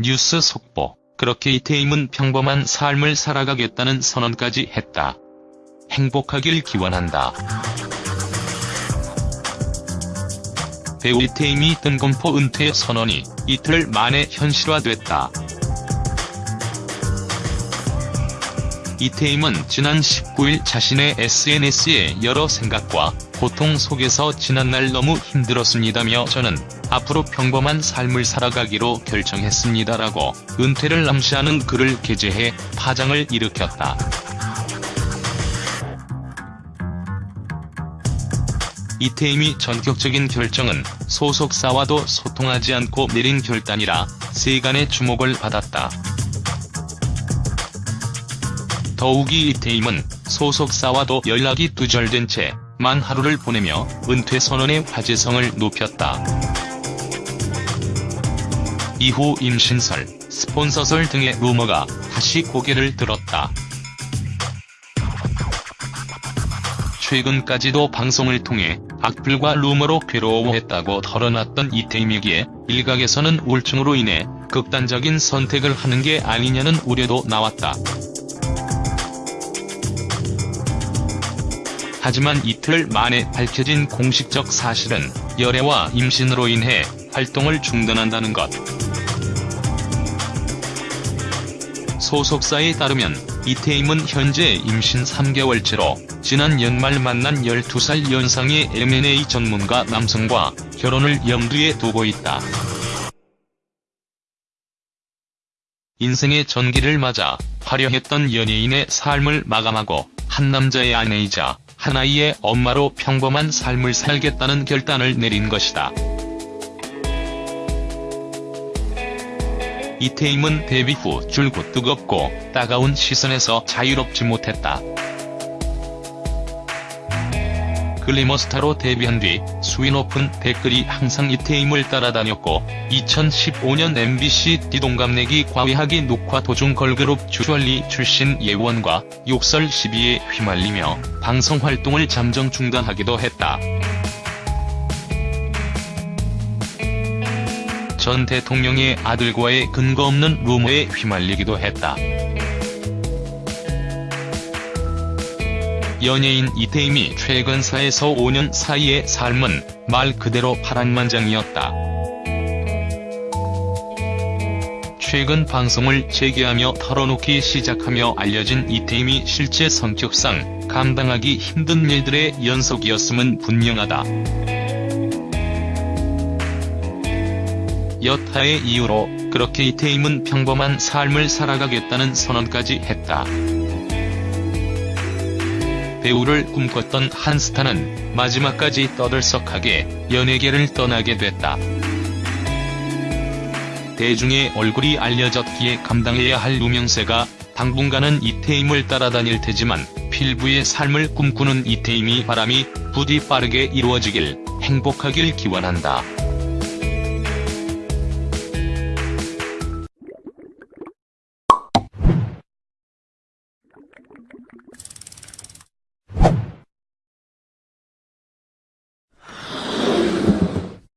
뉴스 속보. 그렇게 이태임은 평범한 삶을 살아가겠다는 선언까지 했다. 행복하길 기원한다. 배우 이태임이 뜬금포 은퇴 선언이 이틀 만에 현실화됐다. 이태임은 지난 19일 자신의 SNS에 여러 생각과 고통 속에서 지난날 너무 힘들었습니다며 저는 앞으로 평범한 삶을 살아가기로 결정했습니다라고 은퇴를 암시하는 글을 게재해 파장을 일으켰다. 이태임이 전격적인 결정은 소속사와도 소통하지 않고 내린 결단이라 세간의 주목을 받았다. 더욱이 이태임은 소속사와도 연락이 두절된 채 만 하루를 보내며 은퇴 선언의 화제성을 높였다. 이후 임신설, 스폰서설 등의 루머가 다시 고개를 들었다. 최근까지도 방송을 통해 악플과 루머로 괴로워했다고 털어놨던 이태임에게 일각에서는 우울증으로 인해 극단적인 선택을 하는 게 아니냐는 우려도 나왔다. 하지만 이틀 만에 밝혀진 공식적 사실은 열애와 임신으로 인해 활동을 중단한다는 것. 소속사에 따르면 이태임은 현재 임신 3개월째로 지난 연말 만난 12살 연상의 M&A 전문가 남성과 결혼을 염두에 두고 있다. 인생의 전기를 맞아 화려했던 연예인의 삶을 마감하고 한 남자의 아내이자 한 아이의 엄마로 평범한 삶을 살겠다는 결단을 내린 것이다. 이태임은 데뷔 후 줄곧 뜨겁고 따가운 시선에서 자유롭지 못했다. 글리머스타로 데뷔한 뒤 수위 높은 댓글이 항상 이태임을 따라다녔고 2015년 MBC 띠동갑내기 과외하기 녹화 도중 걸그룹 주얼리 출신 예원과 욕설 시비에 휘말리며 방송 활동을 잠정 중단하기도 했다. 전 대통령의 아들과의 근거 없는 루머에 휘말리기도 했다. 연예인 이태임이 최근 4에서 5년 사이의 삶은 말 그대로 파란만장이었다. 최근 방송을 재개하며 털어놓기 시작하며 알려진 이태임이 실제 성격상 감당하기 힘든 일들의 연속이었음은 분명하다. 여타의 이유로 그렇게 이태임은 평범한 삶을 살아가겠다는 선언까지 했다. 배우를 꿈꿨던 한 스타는 마지막까지 떠들썩하게 연예계를 떠나게 됐다. 대중의 얼굴이 알려졌기에 감당해야 할 누명세가 당분간은 이태임을 따라다닐 테지만 필부의 삶을 꿈꾸는 이태임이 바람이 부디 빠르게 이루어지길 행복하길 기원한다.